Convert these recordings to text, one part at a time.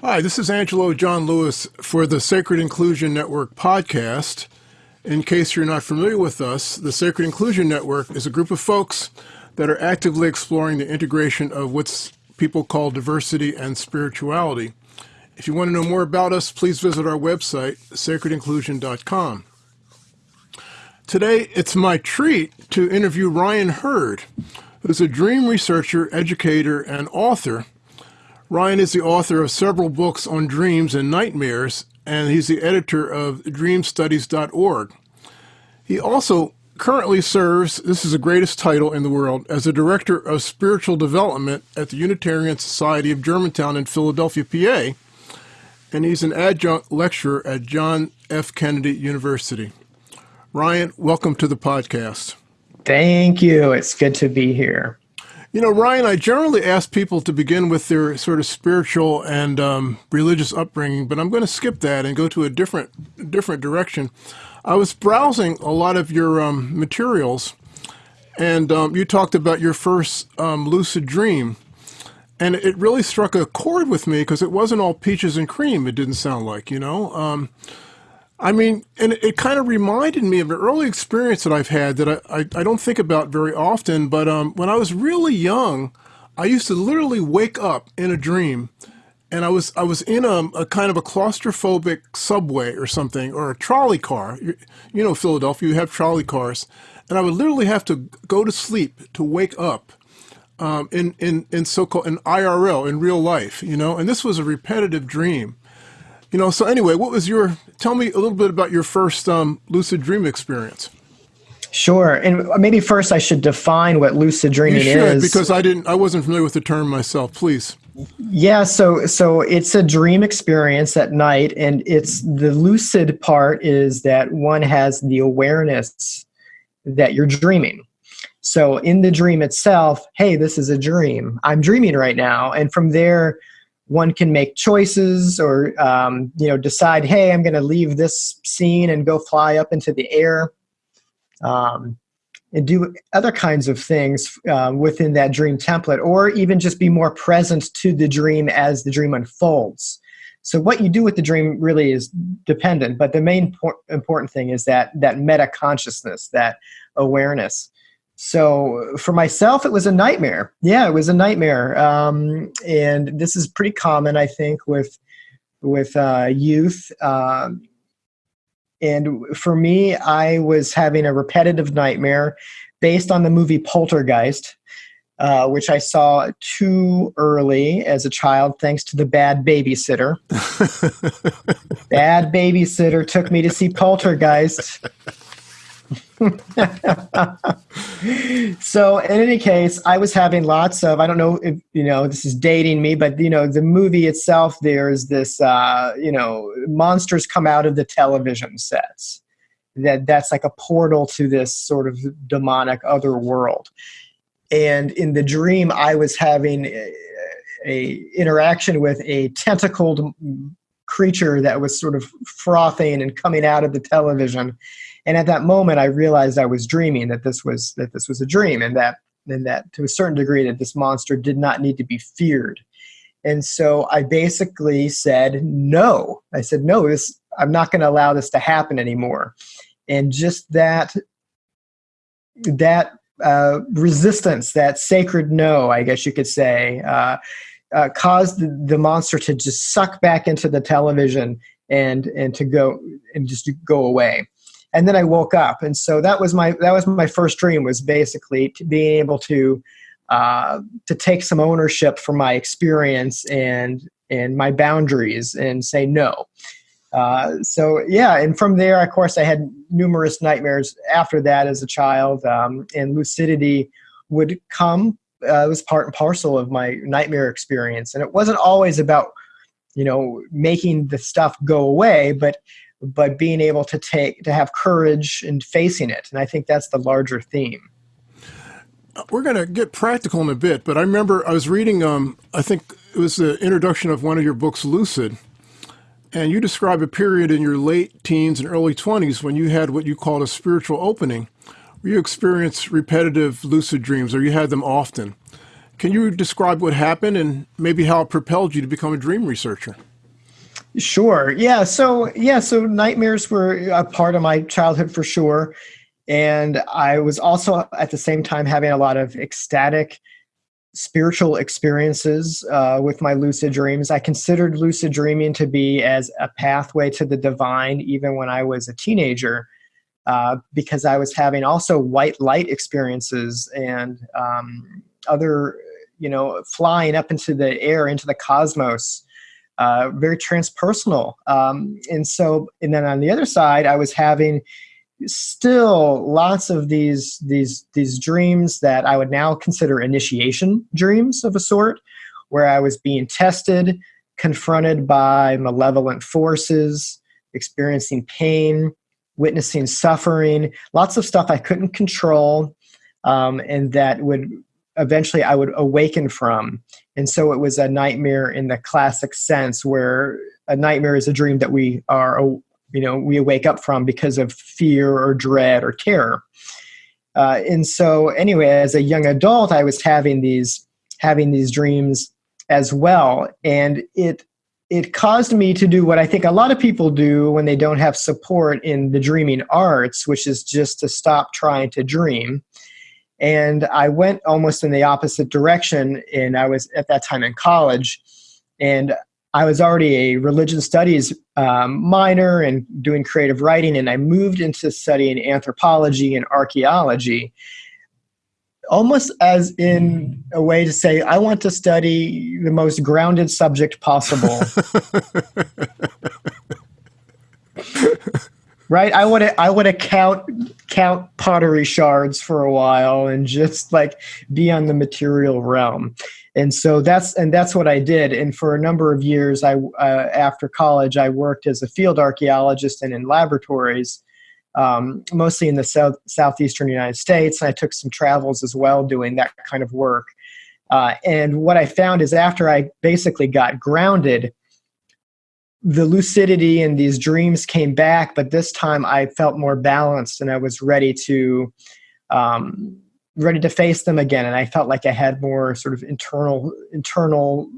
Hi, this is Angelo John Lewis for the Sacred Inclusion Network podcast. In case you're not familiar with us, the Sacred Inclusion Network is a group of folks that are actively exploring the integration of what people call diversity and spirituality. If you want to know more about us, please visit our website, sacredinclusion.com. Today, it's my treat to interview Ryan Hurd, who's a dream researcher, educator, and author Ryan is the author of several books on dreams and nightmares, and he's the editor of dreamstudies.org. He also currently serves, this is the greatest title in the world, as a director of spiritual development at the Unitarian Society of Germantown in Philadelphia, PA, and he's an adjunct lecturer at John F. Kennedy University. Ryan, welcome to the podcast. Thank you. It's good to be here. You know, Ryan, I generally ask people to begin with their sort of spiritual and um, religious upbringing, but I'm going to skip that and go to a different different direction. I was browsing a lot of your um, materials, and um, you talked about your first um, lucid dream, and it really struck a chord with me because it wasn't all peaches and cream. It didn't sound like, you know. Um, I mean, and it, kind of reminded me of an early experience that I've had that I, I, I don't think about very often. But um, when I was really young, I used to literally wake up in a dream and I was I was in a, a, kind of a claustrophobic subway or something or a trolley car. You, you, know, Philadelphia, you have trolley cars, and I would literally have to go to sleep to wake up um, in in in so-called in IRL in real life. You know, and this was a repetitive dream. You know, so anyway, what was your, tell me a little bit about your first um, lucid dream experience. Sure. And maybe first I should define what lucid dreaming you should, is. because I didn't, I wasn't familiar with the term myself. Please. Yeah, so so it's a dream experience at night, and it's the lucid part is that one has the awareness that you're dreaming. So in the dream itself, hey, this is a dream. I'm dreaming right now, and from there, one can make choices or um, you know decide hey i'm going to leave this scene and go fly up into the air um, and do other kinds of things uh, within that dream template or even just be more present to the dream as the dream unfolds. So what you do with the dream really is dependent but the main important thing is that that meta consciousness that awareness so for myself it was a nightmare. Yeah it was a nightmare. Um, and this is pretty common i think with with uh, youth. Um, and for me i was having a repetitive nightmare based on the movie poltergeist uh, which i saw too early as a child thanks to the bad babysitter. Bad babysitter took me to see poltergeist so in any case i was having lots of i don't know if you know this is dating me but you know the movie itself there's this uh, you know monsters come out of the television sets. That that's like a portal to this sort of demonic other world. And in the dream i was having a, a interaction with a tentacled creature that was sort of frothing and coming out of the television and at that moment, I realized I was dreaming that this was that this was a dream, and that and that to a certain degree that this monster did not need to be feared. And so I basically said no. I said no. This I'm not going to allow this to happen anymore. And just that that uh, resistance, that sacred no, I guess you could say, uh, uh, caused the, the, monster to just suck back into the television and and to go and just go away and then I woke up, and so that was my that was my first dream was basically being able to uh, to take some ownership for my experience and and my boundaries and say no. Uh, so yeah, and from there, of course, I had numerous nightmares after that as a child, um, and lucidity would come. Uh, it was part and parcel of my nightmare experience, and it wasn't always about you know making the stuff go away, but but being able to take to have courage in facing it. And i think that's the larger theme. We're going to get practical in a bit but i remember i was reading um, i think it was the introduction of one of your books lucid and you describe a period in your late teens and early 20s when you had what you called a spiritual opening where you experienced repetitive lucid dreams or you had them often. Can you describe what happened and maybe how it propelled you to become a dream researcher? Sure. Yeah. So yeah. So nightmares were a part of my childhood for sure, and I was also at the same time having a lot of ecstatic spiritual experiences uh, with my lucid dreams. I considered lucid dreaming to be as a pathway to the divine, even when I was a teenager, uh, because I was having also white light experiences and um, other, you know, flying up into the air, into the cosmos. Uh, very transpersonal. Um, and so, and then on the other side, I was having still lots of these these these dreams that I would now consider initiation dreams of a sort, where I was being tested, confronted by malevolent forces, experiencing pain, witnessing suffering, lots of stuff I couldn't control, um, and that would eventually I would awaken from. And so it was a nightmare in the classic sense, where a nightmare is a dream that we are you know we wake up from because of fear or dread or terror. Uh, and so anyway as a young adult i was having these having these dreams as well. And it it caused me to do what i think a lot of people do when they don't have support in the dreaming arts which is just to stop trying to dream and i went almost in the opposite direction and i was at that time in college and I was already a religion studies um, minor and doing creative writing, and I moved into studying anthropology and archaeology, almost as in a way to say, I want to study the most grounded subject possible. right? I want to I want to count count pottery shards for a while and just like be on the material realm and so that's and that's what I did. And for a number of years, I uh, after college, I worked as a field archaeologist and in laboratories, um, mostly in the south southeastern United States. And I took some travels as well, doing that kind of work. Uh, and what I found is after I basically got grounded, the lucidity and these dreams came back, but this time I felt more balanced and I was ready to um, ready to face them again. And i felt like i had more sort of internal internal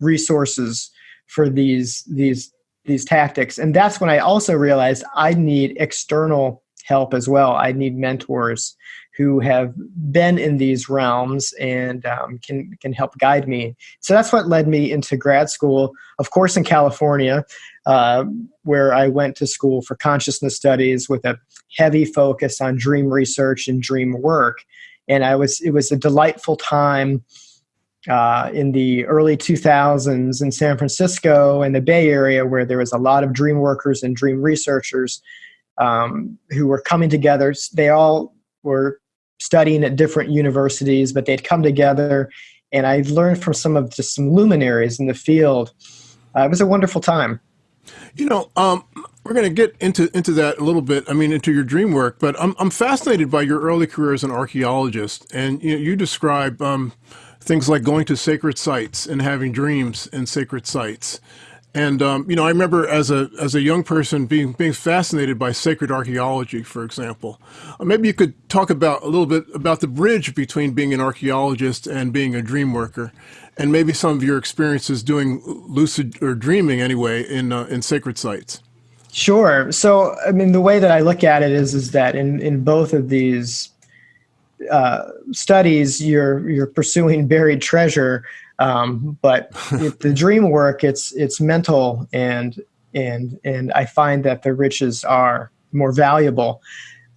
resources for these these these tactics. And that's when i also realized i need external help as well. I need mentors who have been in these realms and um, can can help guide me. So that's what led me into grad school. Of course in california uh, where i went to school for consciousness studies with a heavy focus on dream research and dream work. And I was it was a delightful time uh, in the early 2000s in San Francisco and the Bay Area, where there was a lot of dream workers and dream researchers um, who were coming together. They all were studying at different universities, but they'd come together, and I learned from some of just some luminaries in the field. Uh, it was a wonderful time. You know, um, we're going to get into into that a little bit. I mean, into your dream work, but I'm I'm fascinated by your early career as an archaeologist, and you know, you describe um, things like going to sacred sites and having dreams in sacred sites. And um, you know, I remember as a as a young person being being fascinated by sacred archaeology, for example. Uh, maybe you could talk about a little bit about the bridge between being an archaeologist and being a dream worker, and maybe some of your experiences doing lucid or dreaming anyway in uh, in sacred sites. Sure. So, I mean, the way that I look at it is is that in in both of these uh, studies, you're you're pursuing buried treasure, um, but the dream work, it's it's mental and and and I find that the riches are more valuable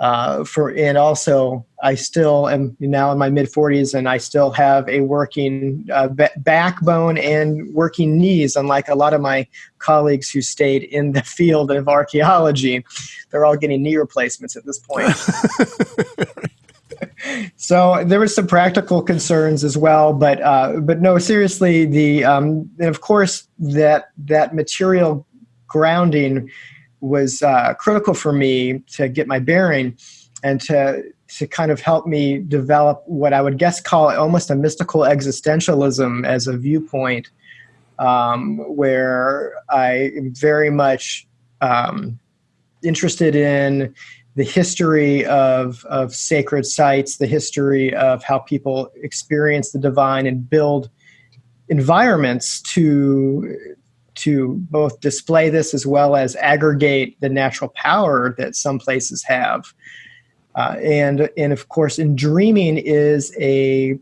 uh, for and also I still am now in my mid 40s and I still have a working uh, backbone and working knees unlike a lot of my colleagues who stayed in the field of archaeology. They're all getting knee replacements at this point so there were some practical concerns as well but uh, but no seriously the um, and of course that that material grounding was uh, critical for me to get my bearing and to to kind of help me develop what I would guess call almost a mystical existentialism as a viewpoint, um, where I am very much um, interested in the history of, of sacred sites, the history of how people experience the divine and build environments to to both display this as well as aggregate the natural power that some places have. Uh, and and of course, in dreaming is a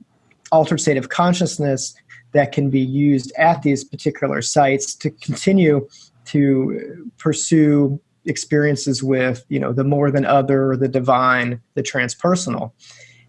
altered state of consciousness that can be used at these particular sites to continue to pursue experiences with you know the more than other the divine the transpersonal.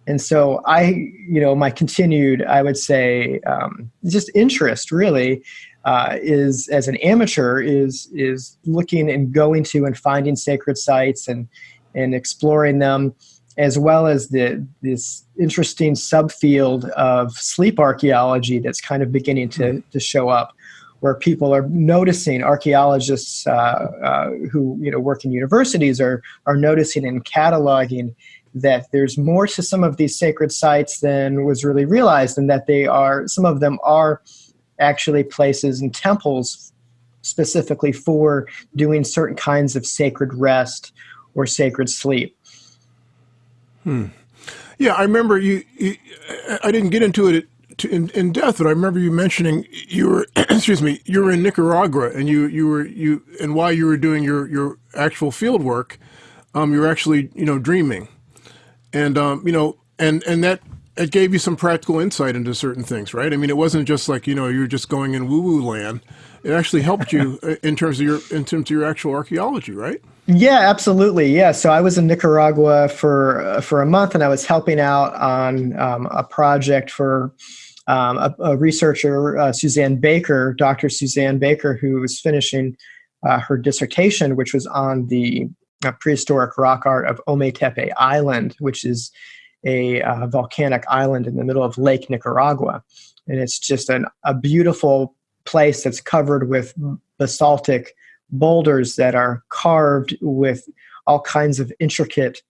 And so i you know my continued i would say um, just interest really uh, is as an amateur is is looking and going to and finding sacred sites and and exploring them as well as the this interesting subfield of sleep archaeology that's kind of beginning to, to show up where people are noticing archaeologists uh, uh, who you know work in universities are are noticing and cataloging that there's more to some of these sacred sites than was really realized and that they are some of them are actually places and temples specifically for doing certain kinds of sacred rest or sacred sleep hmm. yeah i remember you, you i didn't get into it to, in, in depth, but I remember you mentioning you were, excuse me, you were in Nicaragua, and you you were you and while you were doing your your actual field work, um, you were actually you know dreaming, and um, you know, and and that it gave you some practical insight into certain things, right? I mean, it wasn't just like you know you were just going in woo woo land. It actually helped you in terms of your in terms of your actual archaeology, right? Yeah, absolutely. Yeah. So I was in Nicaragua for uh, for a month, and I was helping out on um, a project for um, a, a, researcher, uh, Suzanne Baker, Dr. Suzanne Baker, who was finishing uh, her dissertation, which was on the uh, prehistoric rock art of Ometepe Island, which is a uh, volcanic island in the middle of Lake Nicaragua. And it's just an, a beautiful place that's covered with basaltic boulders that are carved with all kinds of intricate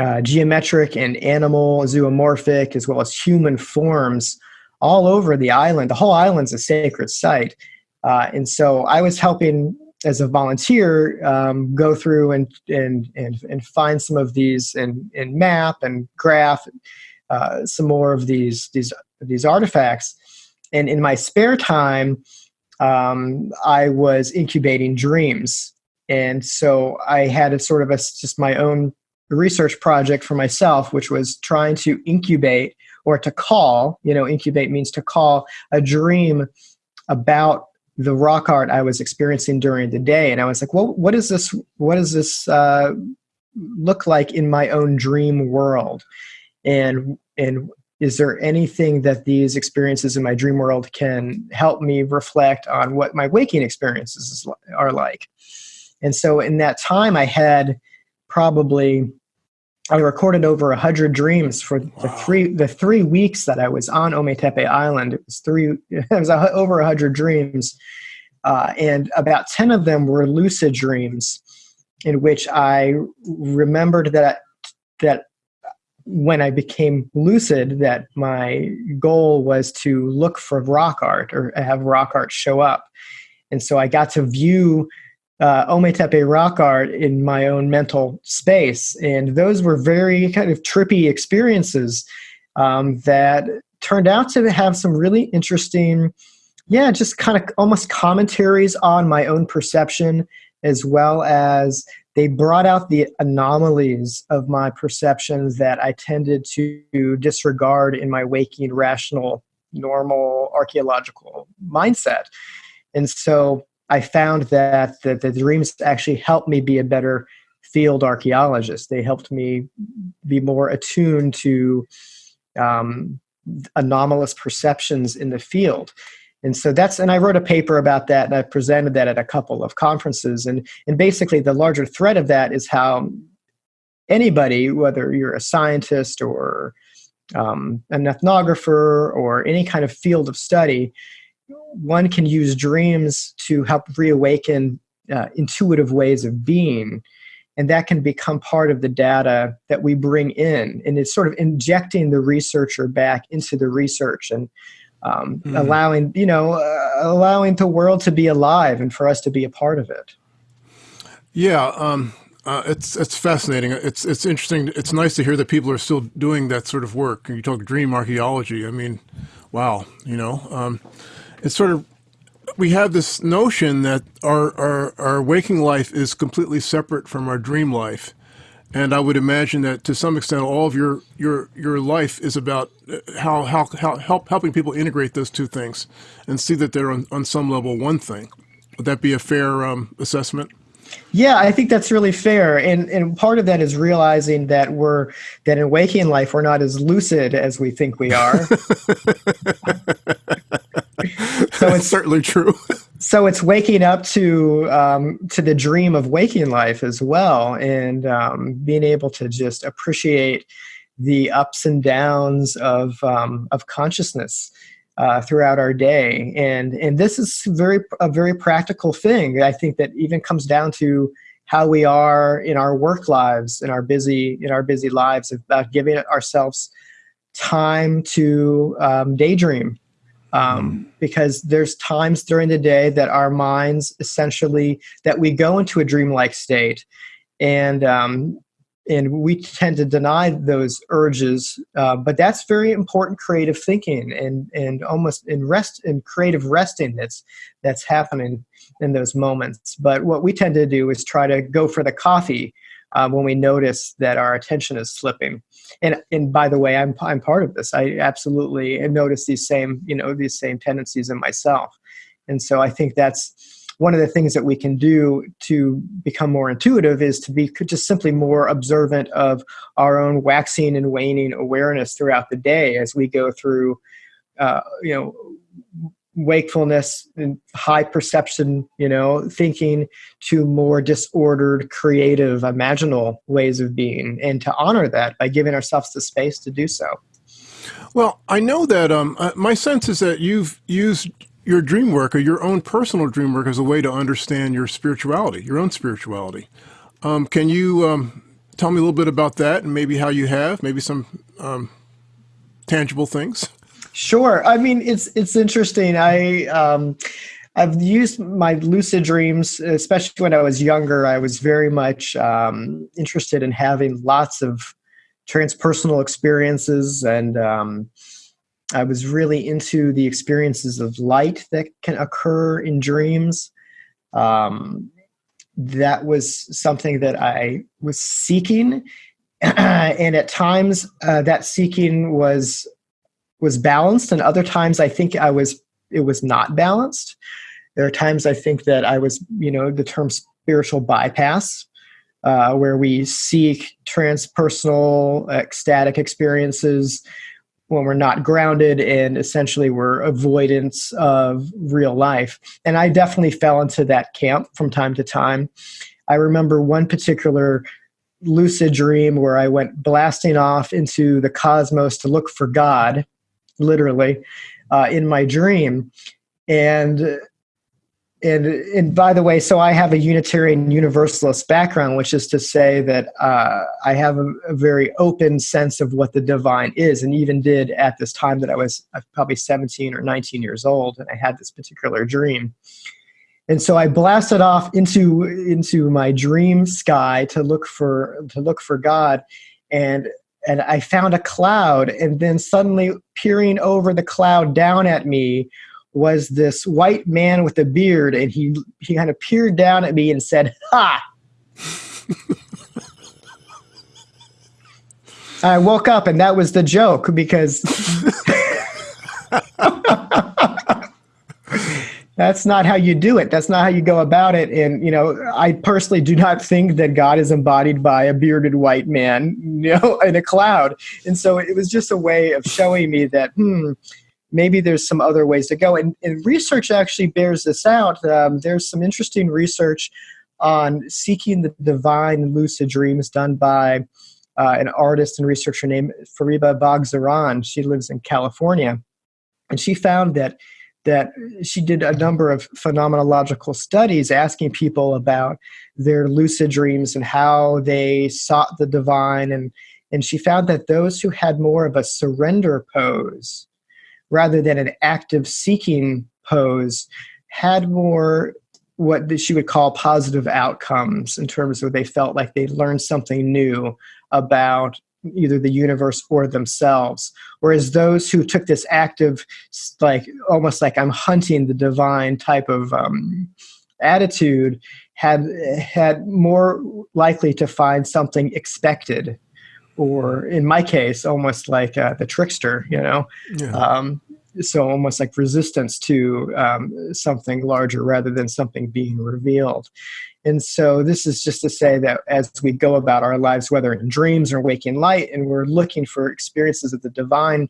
uh, geometric and animal zoomorphic as well as human forms all over the island. The whole island's a sacred site. Uh, and so I was helping as a volunteer um, go through and, and, and, and find some of these and, and map and graph uh, some more of these, these, these artifacts. And in my spare time, um, I was incubating dreams. And so I had a sort of a, just my own research project for myself, which was trying to incubate or to call, you know, incubate means to call a dream about the rock art I was experiencing during the day. And I was like, well, what is this, what does this uh, look like in my own dream world? And, and is there anything that these experiences in my dream world can help me reflect on what my waking experiences are like? And so in that time, I had probably I recorded over a hundred dreams for wow. the three the three weeks that I was on Ometepe Island. It was three. It was over a hundred dreams, uh, and about ten of them were lucid dreams, in which I remembered that that when I became lucid, that my goal was to look for rock art or have rock art show up, and so I got to view uh, Ometepe rock art in my own mental space. And those were very kind of trippy experiences um, that turned out to have some really interesting, yeah, just kind of almost commentaries on my own perception, as well as they brought out the anomalies of my perceptions that I tended to disregard in my waking, rational, normal, archaeological mindset. And so I found that, that the dreams actually helped me be a better field archaeologist. They helped me be more attuned to um, anomalous perceptions in the field. And so that's, and I wrote a paper about that and I presented that at a couple of conferences. And, and basically, the larger thread of that is how anybody, whether you're a scientist or um, an ethnographer or any kind of field of study, one can use dreams to help reawaken uh, intuitive ways of being and that can become part of the data that we bring in and it's sort of injecting the researcher back into the research and um, mm. allowing you know uh, allowing the world to be alive and for us to be a part of it yeah um, Uh, it's it's fascinating. It's it's interesting. It's nice to hear that people are still doing that sort of work. And you talk dream archaeology. I mean, wow. You know, um, it's sort of we have this notion that our, our our waking life is completely separate from our dream life, and I would imagine that to some extent, all of your your your life is about uh, how how, how help helping people integrate those two things and see that they're on, on some level one thing. Would that be a fair um, assessment? Yeah, I think that's really fair, and and part of that is realizing that we're that in waking life we're not as lucid as we think we are. so it's certainly true. so it's waking up to um, to the dream of waking life as well, and um, being able to just appreciate the ups and downs of um, of consciousness uh, throughout our day. And, and this is very, a very practical thing. I think that even comes down to how we are in our work lives, in our busy, in our busy lives, about giving ourselves time to um, daydream. Um, mm. because there's times during the day that our minds essentially that we go into a dreamlike state and um, and we tend to deny those urges uh, but that's very important creative thinking and and almost in rest in creative resting that's that's happening in those moments but what we tend to do is try to go for the coffee uh, when we notice that our attention is slipping. And and by the way i'm i'm part of this. I absolutely notice these same you know these same tendencies in myself. And so i think that's one of the things that we can do to become more intuitive is to be just simply more observant of our own waxing and waning awareness throughout the day as we go through, uh, you know, wakefulness and high perception, you know, thinking to more disordered, creative, imaginal ways of being, and to honor that by giving ourselves the space to do so. Well, I know that um, uh, my sense is that you've used your dream work or your own personal dream work as a way to understand your spirituality, your own spirituality. Um, can you um, tell me a little bit about that and maybe how you have, maybe some um, tangible things? Sure. I mean, it's it's interesting. I um, I've used my lucid dreams, especially when I was younger. I was very much um, interested in having lots of transpersonal experiences and um, I was really into the experiences of light that can occur in dreams. Um, that was something that I was seeking, and at times uh, that seeking was was balanced, and other times I think I was it was not balanced. There are times I think that I was, you know, the term spiritual bypass, uh, where we seek transpersonal ecstatic experiences when we're not grounded and essentially we're avoidance of real life. And I definitely fell into that camp from time to time. I remember one particular lucid dream where I went blasting off into the cosmos to look for God, literally, uh, in my dream. And and and by the way, so I have a Unitarian Universalist background, which is to say that uh, I have a, a, very open sense of what the divine is, and even did at this time that I was uh, probably 17 or 19 years old, and I had this particular dream. And so I blasted off into into my dream sky to look for to look for God, and and I found a cloud, and then suddenly peering over the cloud down at me was this white man with a beard, and he he kind of peered down at me and said, "Ha." I woke up and that was the joke because that's not how you do it. That's not how you go about it. And, you know, I personally do not think that God is embodied by a bearded white man, you know, in a cloud. And so it was just a way of showing me that, hmm, maybe there's some other ways to go. And, and research actually bears this out. Um, there's some interesting research on seeking the divine lucid dreams done by uh, an artist and researcher named Fariba Bogzaran. She lives in California. And she found that that she did a number of phenomenological studies asking people about their lucid dreams and how they sought the divine. And and she found that those who had more of a surrender pose rather than an active seeking pose had more what she would call positive outcomes in terms of they felt like they learned something new about either the universe or themselves. Whereas those who took this active like almost like i'm hunting the divine type of um, attitude had had more likely to find something expected. Or in my case almost like uh, the trickster you know? Yeah. um, so almost like resistance to um, something larger rather than something being revealed and so this is just to say that as we go about our lives whether in dreams or waking light and we're looking for experiences of the divine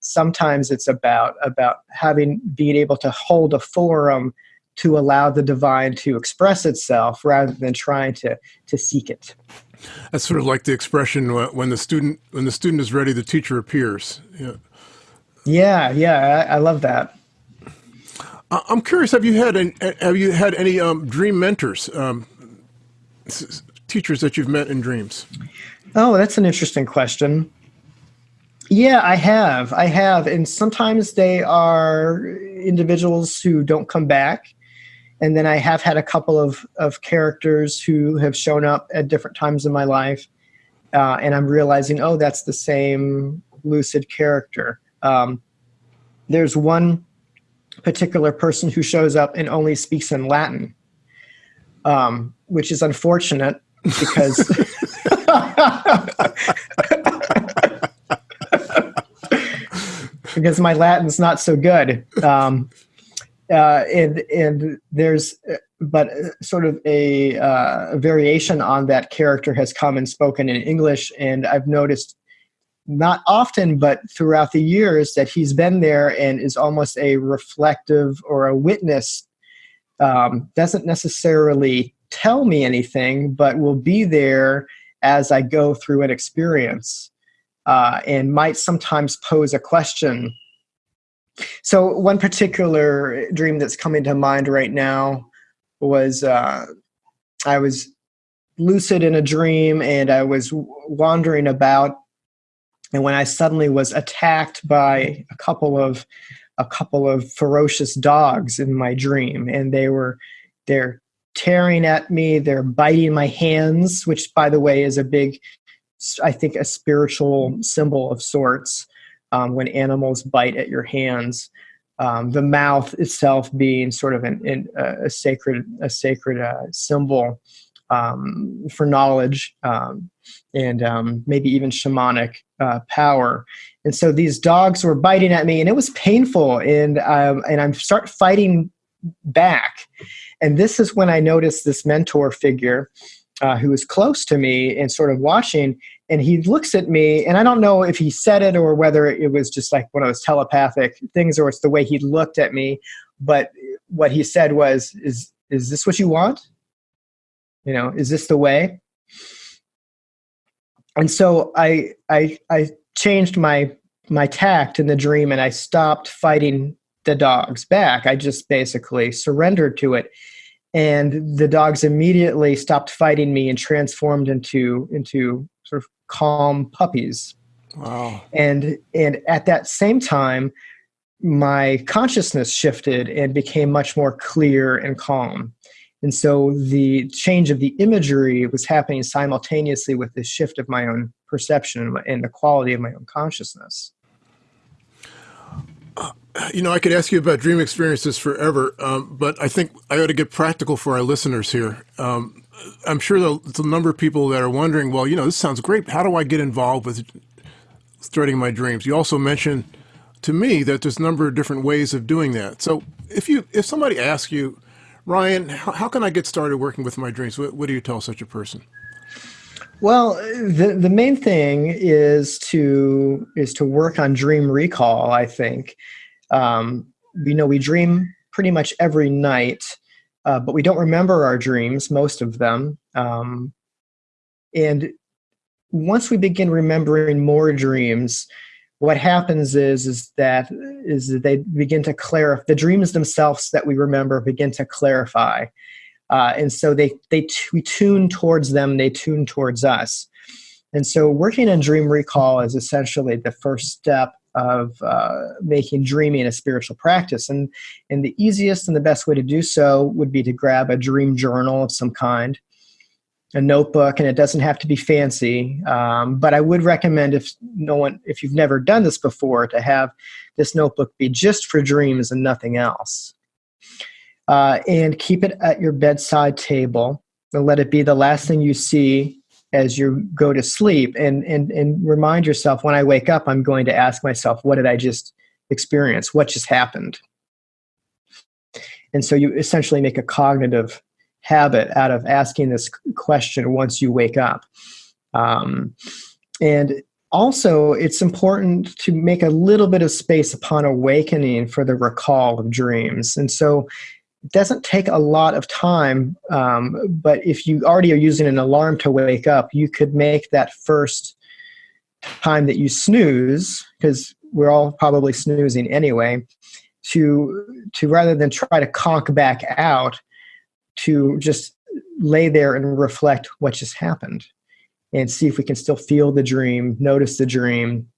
sometimes it's about about having being able to hold a forum to allow the divine to express itself rather than trying to to seek it. That's sort of like the expression when the student when the student is ready the teacher appears. Yeah. Yeah, yeah, I, I love that. I'm curious. Have you had any, have you had any um, dream mentors, um, teachers that you've met in dreams? Oh, that's an interesting question. Yeah, I have. I have, and sometimes they are individuals who don't come back, and then I have had a couple of of characters who have shown up at different times in my life, uh, and I'm realizing, oh, that's the same lucid character. Um, there's one particular person who shows up and only speaks in Latin, um, which is unfortunate because. because my Latin's not so good. Um, uh, and and there's but sort of a, uh, variation on that character has come and spoken in English, and I've noticed not often, but throughout the years that he's been there and is almost a reflective or a witness. Um, doesn't necessarily tell me anything, but will be there as I go through an experience uh, and might sometimes pose a question. So, one particular dream that's coming to mind right now was uh, I was lucid in a dream and I was wandering about and when I suddenly was attacked by a couple of a couple of ferocious dogs in my dream, and they were they're tearing at me, they're biting my hands, which by the way is a big, I think, a spiritual symbol of sorts. Um, when animals bite at your hands, um, the mouth itself being sort of an, an, a sacred a sacred uh, symbol um, for knowledge um, and um, maybe even shamanic uh, power. And so these dogs were biting at me, and it was painful. And um, and I'm start fighting back. And this is when I noticed this mentor figure uh, who was close to me and sort of watching. And he looks at me, and I don't know if he said it or whether it was just like one of those telepathic things, or it's the way he looked at me. But what he said was, "Is is this what you want? You know, is this the way?" and so I I I changed my my tact in the dream and I stopped fighting the dogs back. I just basically surrendered to it. And the dogs immediately stopped fighting me and transformed into into sort of calm puppies. Wow. And and at that same time, my consciousness shifted and became much more clear and calm. And so the change of the imagery was happening simultaneously with the shift of my own perception and the quality of my own consciousness. Uh, you know, I could ask you about dream experiences forever, um, but I think I ought to get practical for our listeners here. Um, I'm sure there's a number of people that are wondering, well, you know, this sounds great. How do I get involved with threading my dreams? You also mentioned to me that there's a number of different ways of doing that. So if you if somebody asks you, Ryan, how, can I get started working with my dreams? What, what do you tell such a person? Well, the the main thing is to is to work on dream recall. I think, um, you know, we dream pretty much every night, uh, but we don't remember our dreams, most of them. Um, and once we begin remembering more dreams, what happens is is that is that they begin to clarify the dreams themselves that we remember begin to clarify. Uh, and so they they we tune towards them they tune towards us. And so working in dream recall is essentially the first step of uh, making dreaming a spiritual practice. And, and the easiest and the best way to do so would be to grab a dream journal of some kind, a notebook, and it doesn't have to be fancy. Um, but I would recommend if no one, if you've never done this before, to have this notebook be just for dreams and nothing else. Uh, and keep it at your bedside table and let it be the last thing you see as you go to sleep and, and, and remind yourself when I wake up, I'm going to ask myself, what did I just experience? What just happened? And so you essentially make a cognitive habit out of asking this question once you wake up. Um, and also, it's important to make a little bit of space upon awakening for the recall of dreams. And so it doesn't take a lot of time, um, but if you already are using an alarm to wake up, you could make that first time that you snooze, because we're all probably snoozing anyway, to to rather than try to conk back out, to just lay there and reflect what just happened, and see if we can still feel the dream, notice the dream,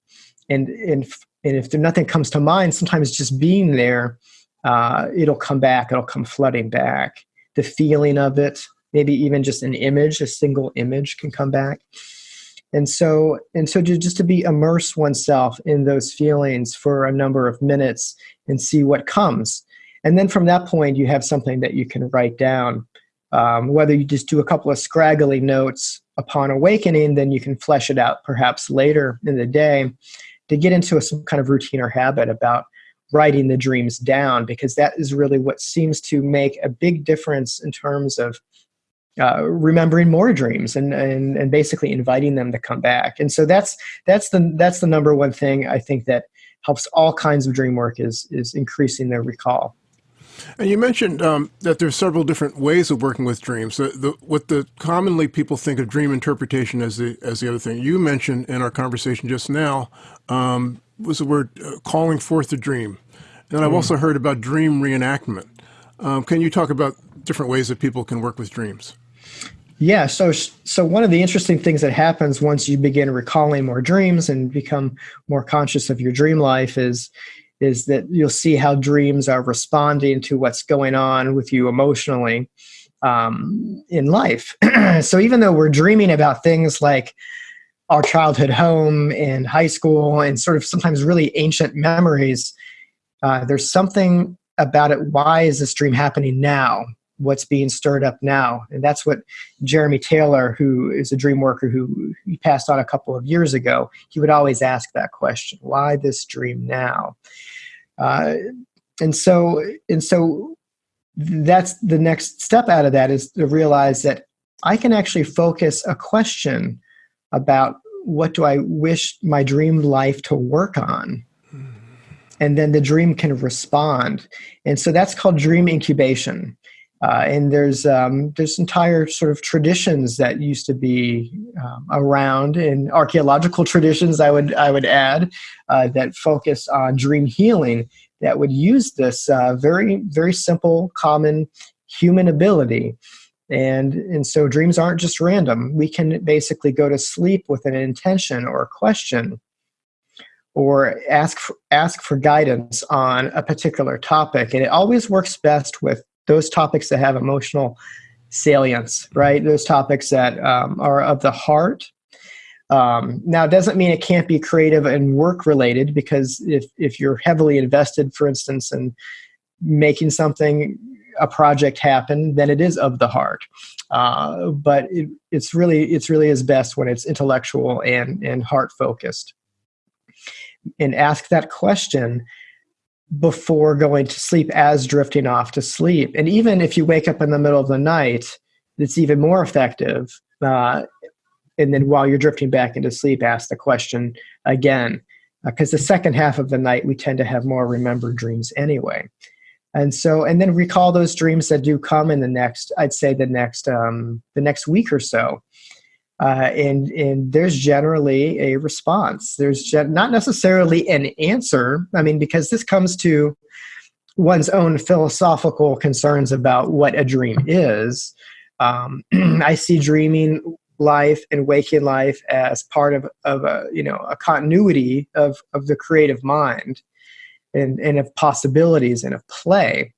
and and and if nothing comes to mind, sometimes just being there uh, it'll come back, it'll come flooding back. The feeling of it, maybe even just an image, a single image can come back. And so, and so to, just to be immerse oneself in those feelings for a number of minutes and see what comes. And then from that point, you have something that you can write down. Um, whether you just do a couple of scraggly notes upon awakening, then you can flesh it out perhaps later in the day to get into a, some kind of routine or habit about writing the dreams down because that is really what seems to make a big difference in terms of uh, remembering more dreams and, and and basically inviting them to come back and so that's that's the that's the number one thing i think that helps all kinds of dream work is is increasing their recall and you mentioned um, that there's several different ways of working with dreams. The, the, what the commonly people think of dream interpretation as the as the other thing. You mentioned in our conversation just now um, was the word uh, calling forth a dream. And I've mm. also heard about dream reenactment. Um, can you talk about different ways that people can work with dreams? Yeah, so so one of the interesting things that happens once you begin recalling more dreams and become more conscious of your dream life is is that you'll see how dreams are responding to what's going on with you emotionally um, in life. so even though we're dreaming about things like our childhood home and high school and sort of sometimes really ancient memories, uh, there's something about it. Why is this dream happening now? What's being stirred up now? And that's what Jeremy Taylor, who is a dream worker who he passed on a couple of years ago, he would always ask that question: Why this dream now? Uh, and so, and so, that's the next step out of that is to realize that I can actually focus a question about what do I wish my dream life to work on and then the dream can respond. And so that's called dream incubation. Uh, and there's um, there's entire sort of traditions that used to be um, around, in archaeological traditions I would I would add uh, that focus on dream healing that would use this uh, very very simple common human ability and and so dreams aren't just random we can basically go to sleep with an intention or a question or ask for, ask for guidance on a particular topic. And it always works best with those topics that have emotional salience, right? Those topics that um, are of the heart. Um, now, it doesn't mean it can't be creative and work related because if, if you're heavily invested, for instance, in making something, a project happen, then it is of the heart. Uh, but it, it's really it's really is best when it's intellectual and and heart focused and ask that question before going to sleep as drifting off to sleep. And even if you wake up in the middle of the night, it's even more effective. Uh, and then while you're drifting back into sleep, ask the question again. Because uh, the second half of the night, we tend to have more remembered dreams anyway. And so, and then recall those dreams that do come in the next, I'd say the next, um, the next week or so uh, and and there's generally a response. There's not necessarily an answer. I mean, because this comes to one's own philosophical concerns about what a dream is. Um, I see dreaming life and waking life as part of, of a you know a continuity of, of the creative mind and, and of possibilities and of play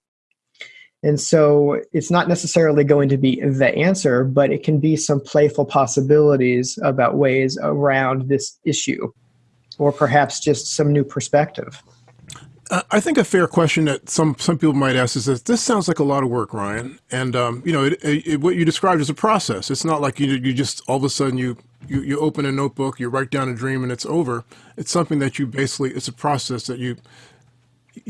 and so it's not necessarily going to be the answer, but it can be some playful possibilities about ways around this issue, or perhaps just some new perspective. I think a fair question that some some people might ask is that this sounds like a lot of work, Ryan. And um, you know, it, it, what you described is a process. It's not like you you just all of a sudden you, you you open a notebook, you write down a dream, and it's over. It's something that you basically it's a process that you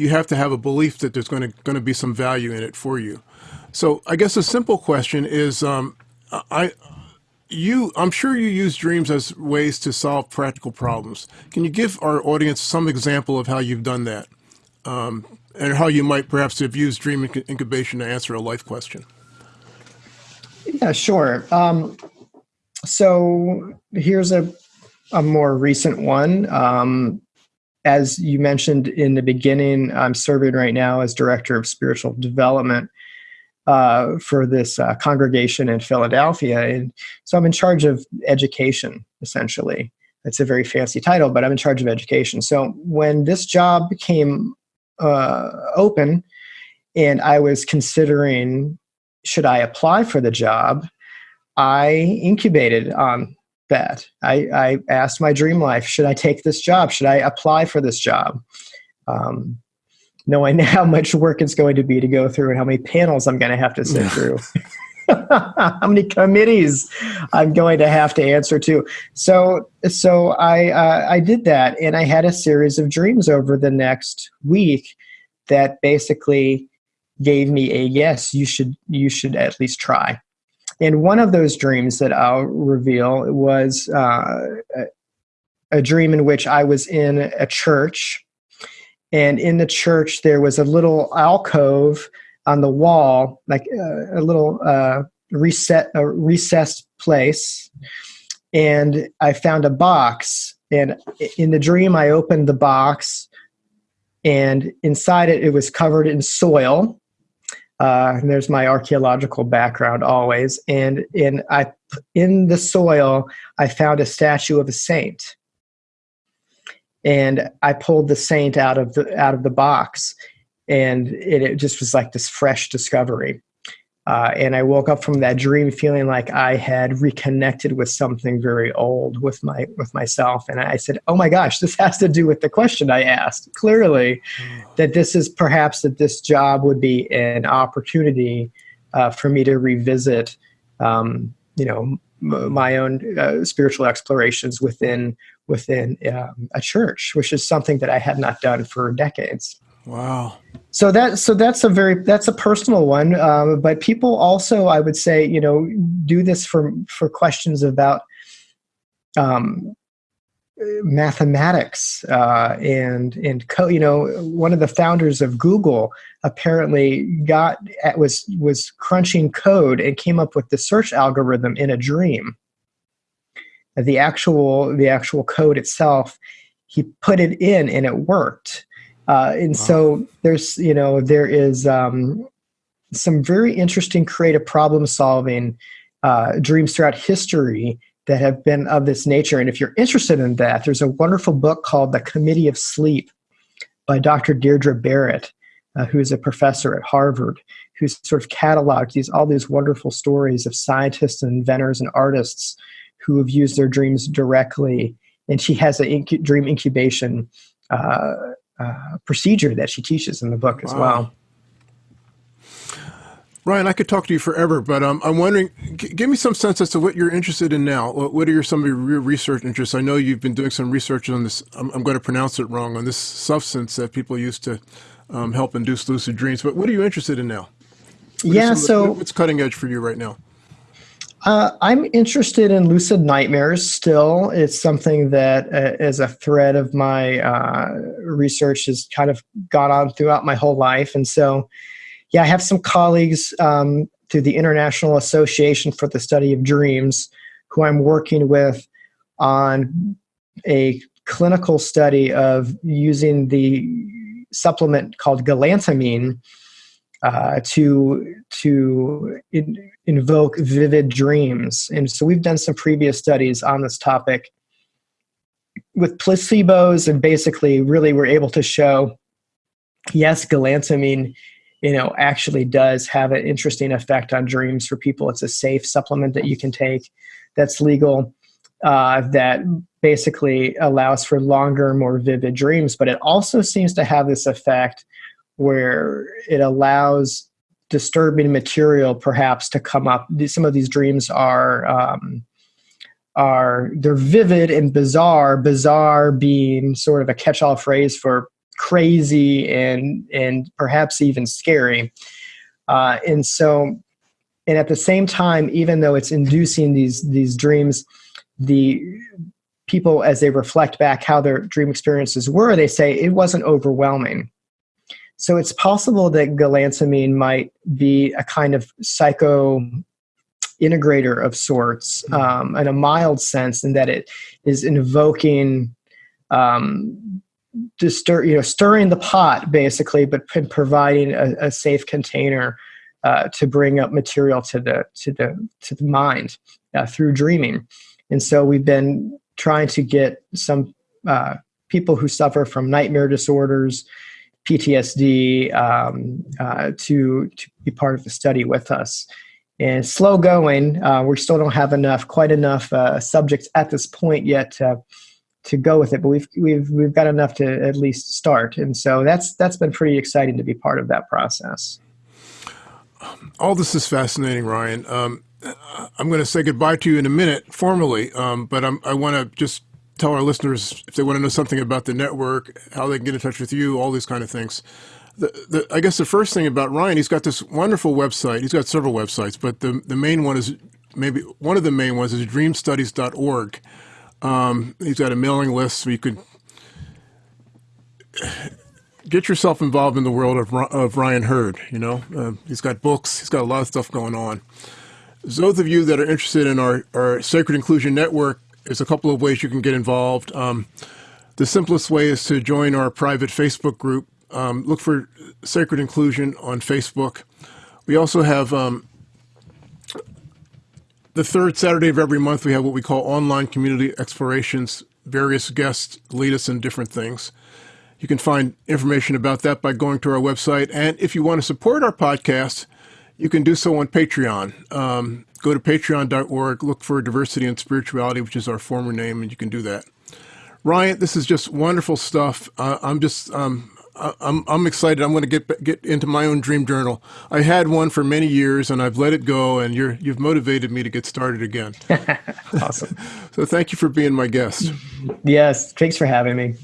you have to have a belief that there's going to going to be some value in it for you. So I guess a simple question is, um, I you I'm sure you use dreams as ways to solve practical problems. Can you give our audience some example of how you've done that, um, and how you might perhaps have used dream incubation to answer a life question? Yeah, sure. Um, so here's a a more recent one. Um, as you mentioned in the beginning, I'm serving right now as director of spiritual development uh, for this uh, congregation in Philadelphia. And so I'm in charge of education, essentially. It's a very fancy title, but I'm in charge of education. So when this job became uh, open and I was considering should I apply for the job, I incubated on that. I, I asked my dream life, should I take this job? Should I apply for this job? Um, knowing how much work it's going to be to go through and how many panels I'm going to have to sit through. how many committees I'm going to have to answer to. So, so I uh, I did that, and I had a series of dreams over the next week that basically gave me a yes. You should you should at least try. And one of those dreams that I'll reveal was uh, a, a dream in which I was in a church. And in the church, there was a little alcove on the wall, like uh, a little uh, reset, a recessed place. And I found a box. And in the dream, I opened the box, and inside it, it was covered in soil uh, and there's my archaeological background always. And in I in the soil, I found a statue of a saint, and I pulled the saint out of the out of the box, and it, it just was like this fresh discovery. Uh, and I woke up from that dream feeling like I had reconnected with something very old with my with myself. And I said, "Oh my gosh, this has to do with the question I asked. Clearly, mm. that this is perhaps that this job would be an opportunity uh, for me to revisit, um, you know, m- my own uh, spiritual explorations within within um, a church, which is something that I had not done for decades." Wow. So that so that's a very that's a personal one, um, but people also I would say you know do this for for questions about um, mathematics uh, and and co- you know one of the founders of Google apparently got at, was was crunching code and came up with the search algorithm in a dream. The actual the actual code itself, he put it in and it worked uh, and wow. so there's, you know, there is um, some very interesting creative problem solving uh, dreams throughout history that have been of this nature. And if you're interested in that, there's a wonderful book called The Committee of Sleep by Dr. Deirdre Barrett, uh, who is a professor at Harvard, who's sort of cataloged these all these wonderful stories of scientists and inventors and artists who have used their dreams directly. And she has a incu- dream incubation uh, uh, procedure that she teaches in the book as wow. well. Ryan, I could talk to you forever, but um, I'm wondering, give me some sense as to what you're interested in now. What, what are your, some of your research interests? I know you've been doing some research on this, I'm, I'm going to pronounce it wrong, on this substance that people use to um, help induce lucid dreams, but what are you interested in now? What yeah, so. The, what's cutting edge for you right now? Uh, I'm interested in lucid nightmares still. It's something that, uh, as a thread of my uh, research, has kind of gone on throughout my whole life. And so, yeah, I have some colleagues um, through the International Association for the Study of Dreams who I'm working with on a clinical study of using the supplement called galantamine uh, to to in, invoke vivid dreams. And so we've done some previous studies on this topic with placebos, and basically, really, we're able to show yes, galantamine, you know, actually does have an interesting effect on dreams for people. It's a safe supplement that you can take that's legal. Uh, that basically allows for longer, more vivid dreams, but it also seems to have this effect where it allows disturbing material perhaps to come up. Some of these dreams are um, are they're vivid and bizarre. Bizarre being sort of a catch-all phrase for crazy and and perhaps even scary. Uh, and so, and at the same time, even though it's inducing these these dreams, the people as they reflect back how their dream experiences were, they say it wasn't overwhelming. So it's possible that galantamine might be a kind of psycho integrator of sorts hmm. um, in a mild sense in that it is invoking um, distur- you know stirring the pot basically but p- providing a, a, safe container uh, to bring up material to the to the to the mind uh, through dreaming and so we've been trying to get some uh, people who suffer from nightmare disorders PTSD um, uh, to to be part of the study with us. And slow going, uh, we still don't have enough, quite enough uh, subjects at this point yet to, to go with it. But we've we've we've got enough to at least start, and so that's that's been pretty exciting to be part of that process. All this is fascinating, Ryan. Um, I'm going to say goodbye to you in a minute formally, um, but I'm, I want to just tell our listeners if they want to know something about the network, how they can get in touch with you, all these kind of things. The, the, I guess the first thing about Ryan, he's got this wonderful website. He's got several websites, but the, the main one is maybe one of the main ones is dreamstudies.org. Um, he's got a mailing list so you could get yourself involved in the world of, of Ryan Hurd. You know, uh, he's got books, he's got a lot of stuff going on. Those of you that are interested in our, our Sacred Inclusion Network, there's a couple of ways you can get involved. Um, the simplest way is to join our private Facebook group. Um, look for Sacred Inclusion on Facebook. We also have um, the third Saturday of every month, we have what we call online community explorations. Various guests lead us in different things. You can find information about that by going to our website. And if you want to support our podcast, you can do so on Patreon. Um, go to patreon.org, look for Diversity and Spirituality, which is our former name, and you can do that. Ryan, this is just wonderful stuff. Uh, I'm just um, I'm I'm excited. I'm going to get get into my own dream journal. I had one for many years, and I've let it go. And you're you've motivated me to get started again. awesome. so thank you for being my guest. Yes, thanks for having me.